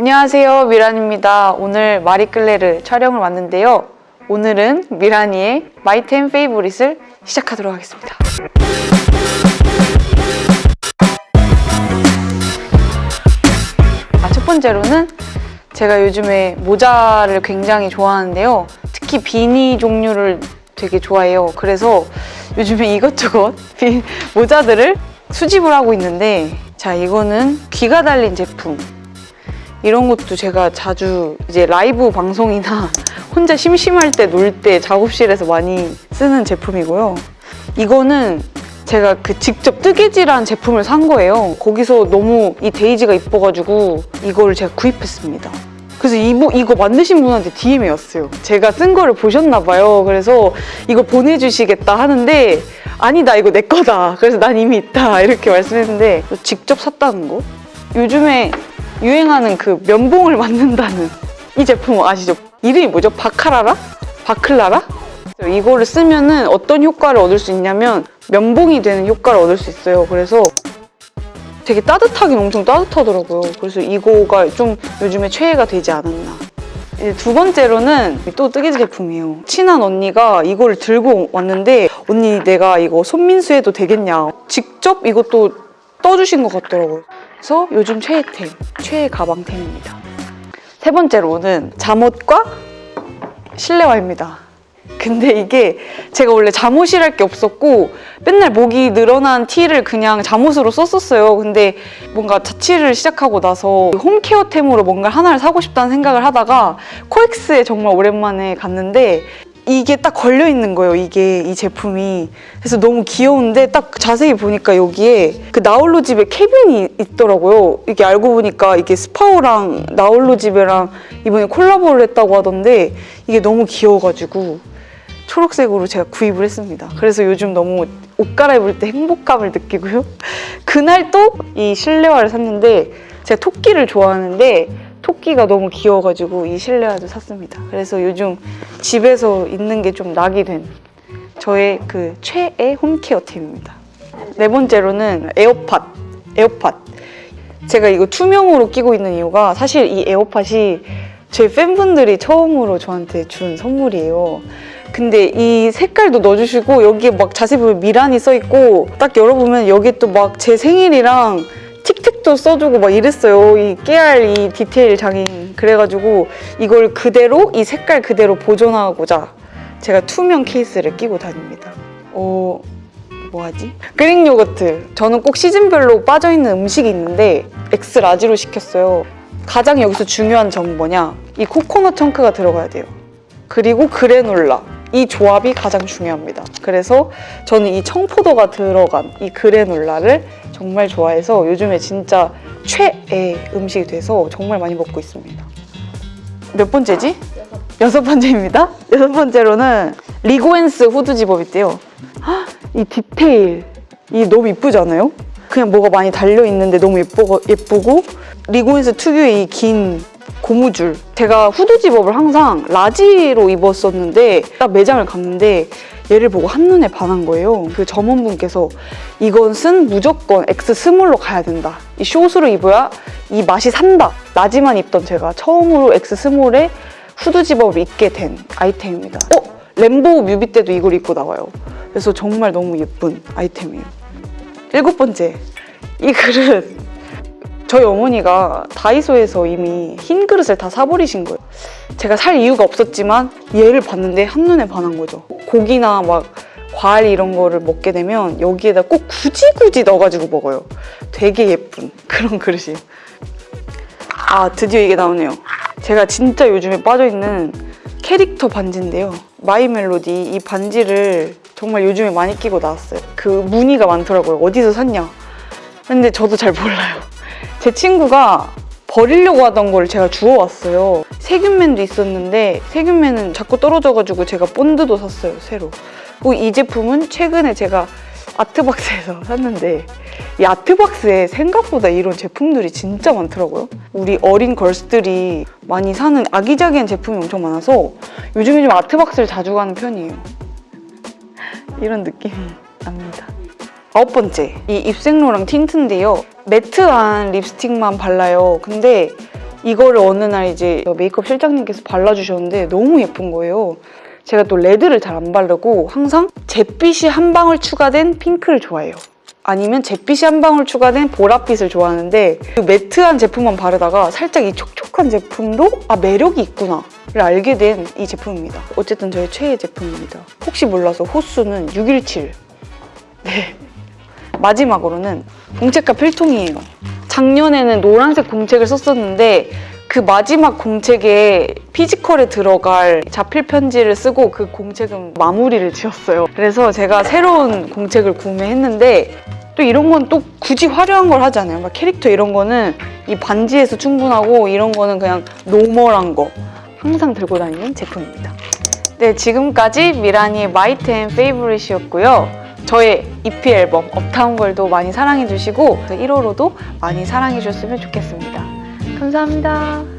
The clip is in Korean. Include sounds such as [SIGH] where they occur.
안녕하세요. 미란입니다. 오늘 마리끌레르 촬영을 왔는데요. 오늘은 미란이의 마이템 페이보릿을 시작하도록 하겠습니다. 아, 첫 번째로는 제가 요즘에 모자를 굉장히 좋아하는데요. 특히 비니 종류를 되게 좋아해요. 그래서 요즘에 이것저것 비- 모자들을 수집을 하고 있는데 자 이거는 귀가 달린 제품 이런 것도 제가 자주 이제 라이브 방송이나 [LAUGHS] 혼자 심심할 때 놀 때 작업실에서 많이 쓰는 제품이고요. 이거는 제가 그 직접 뜨개질한 제품을 산 거예요. 거기서 너무 이 데이지가 이뻐가지고 이거를 제가 구입했습니다. 그래서 이거, 이거 만드신 분한테 DM이 왔어요. 제가 쓴 거를 보셨나 봐요. 그래서 이거 보내주시겠다 하는데 아니다 이거 내 거다. 그래서 난 이미 있다 이렇게 말씀했는데 직접 샀다는 거? 요즘에 유행하는 그 면봉을 만든다는 이 제품 아시죠? 이름이 뭐죠? 바카라라? 바클라라? 이거를 쓰면 은 어떤 효과를 얻을 수 있냐면 면봉이 되는 효과를 얻을 수 있어요. 그래서 되게 따뜻하긴 엄청 따뜻하더라고요. 그래서 이거가 좀 요즘에 최애가 되지 않았나. 두 번째로는 또 뜨개질 제품이에요. 친한 언니가 이거를 들고 왔는데 언니 내가 이거 손민수 해도 되겠냐. 직접 이것도 떠주신 것 같더라고요. 그래서 요즘 최애템, 최애 가방템입니다. 세 번째로는 잠옷과 실내화입니다. 근데 이게 제가 원래 잠옷이랄 게 없었고 맨날 목이 늘어난 티를 그냥 잠옷으로 썼었어요. 근데 뭔가 자취를 시작하고 나서 홈케어템으로 뭔가 하나를 사고 싶다는 생각을 하다가 코엑스에 정말 오랜만에 갔는데 이게 딱 걸려 있는 거예요. 이게 이 제품이 그래서 너무 귀여운데 딱 자세히 보니까 여기에 그 나홀로 집에 캐빈이 있더라고요. 이게 알고 보니까 이게 스파오랑 나홀로 집에랑 이번에 콜라보를 했다고 하던데 이게 너무 귀여워가지고 초록색으로 제가 구입을 했습니다. 그래서 요즘 너무 옷 갈아입을 때 행복감을 느끼고요. [LAUGHS] 그날 또 이 실내화를 샀는데 제가 토끼를 좋아하는데 토끼가 너무 귀여워가지고 이 실내화도 샀습니다. 그래서 요즘 집에서 있는 게 좀 낙이 된 저의 그 최애 home care템입니다. 네 번째로는 에어팟. 에어팟. 제가 이거 투명으로 끼고 있는 이유가 사실 이 에어팟이 제 팬분들이 처음으로 저한테 준 선물이에요. 근데 이 색깔도 넣어주시고 여기에 막 자세히 보면 미란이 써있고 딱 열어보면 여기 또 막 제 생일이랑 틱틱도 써주고 막 이랬어요. 이 깨알 이 디테일 장인. 그래가지고 이걸 그대로 이 색깔 그대로 보존하고자 제가 투명 케이스를 끼고 다닙니다. 어... 뭐하지? Greek yogurt. 저는 꼭 시즌별로 빠져있는 음식이 있는데 X-large로 시켰어요. 가장 여기서 중요한 점은 뭐냐? 이 코코넛 chunk가 들어가야 돼요. 그리고 그래놀라. 이 조합이 가장 중요합니다. 그래서 저는 이 청포도가 들어간 이 그래놀라를 정말 좋아해서 요즘에 진짜 최애 음식이 돼서 정말 많이 먹고 있습니다. 몇 번째지? 여섯 번째입니다. 여섯 번째로는 리고엔스 후드 집업 있대요. 헉, 이 디테일 이 너무 이쁘지 않아요? 그냥 뭐가 많이 달려 있는데 너무 예쁘고, 예쁘고 리고엔스 특유의 이 긴 고무줄. 제가 후드 집업을 항상 large로 입었었는데 딱 매장을 갔는데 얘를 보고 한눈에 반한 거예요. 그 점원분께서 이것은 무조건 X 스몰로 가야 된다. 이 숏으로 입어야 이 맛이 산다. large만 입던 제가 처음으로 X 스몰에 후드 집업을 입게 된 아이템입니다. 어? 램보 뮤비 때도 이걸 입고 나와요. 그래서 정말 너무 예쁜 아이템이에요. 일곱 번째. 이 그릇 저희 어머니가 다이소에서 이미 흰 그릇을 다 사버리신 거예요. 제가 살 이유가 없었지만 얘를 봤는데 한눈에 반한 거죠. 고기나 막 과일 이런 거를 먹게 되면 여기에다 꼭 굳이 굳이 넣어가지고 먹어요. 되게 예쁜 그런 그릇이에요. 아 드디어 이게 나오네요. 제가 진짜 요즘에 빠져있는 캐릭터 반지인데요. 마이 멜로디 이 반지를 정말 요즘에 많이 끼고 나왔어요. 그 무늬가 많더라고요. 어디서 샀냐? 근데 저도 잘 몰라요. 제 친구가 버리려고 하던 걸 제가 주워왔어요. 세균맨도 있었는데 세균맨은 자꾸 떨어져가지고 제가 본드도 샀어요, 새로. 그리고 이 제품은 최근에 제가 아트박스에서 [LAUGHS] 샀는데 이 아트박스에 생각보다 이런 제품들이 진짜 많더라고요. 우리 어린 걸스들이 많이 사는 아기자기한 제품이 엄청 많아서 요즘에 좀 아트박스를 자주 가는 편이에요. 이런 느낌이 납니다. 아홉 번째, 이 입생로랑 틴트인데요. 매트한 립스틱만 발라요. 근데 이거를 어느 날 이제 메이크업 실장님께서 발라주셨는데 너무 예쁜 거예요. 제가 또 레드를 잘 안 바르고 항상 잿빛이 한 방울 추가된 핑크를 좋아해요. 아니면 잿빛이 한 방울 추가된 보랏빛을 좋아하는데 그 매트한 제품만 바르다가 살짝 이 촉촉한 제품도 아 매력이 있구나 를 알게 된 이 제품입니다. 어쨌든 저의 최애 제품입니다. 혹시 몰라서 호수는 617. 네. 마지막으로는 공책과 필통이에요. 작년에는 노란색 공책을 썼었는데 그 마지막 공책에 피지컬에 들어갈 자필 편지를 쓰고 그 공책은 마무리를 지었어요. 그래서 제가 새로운 공책을 구매했는데 또 이런 건 또 굳이 화려한 걸 하잖아요. 막 캐릭터 이런 거는 이 반지에서 충분하고 이런 거는 그냥 normal한 거 항상 들고 다니는 제품입니다. 네, 지금까지 미라니의 마이템 페이보릿이었고요. 저의 EP 앨범 업타운걸도 많이 사랑해주시고 1호로도 많이 사랑해주셨으면 좋겠습니다. 감사합니다.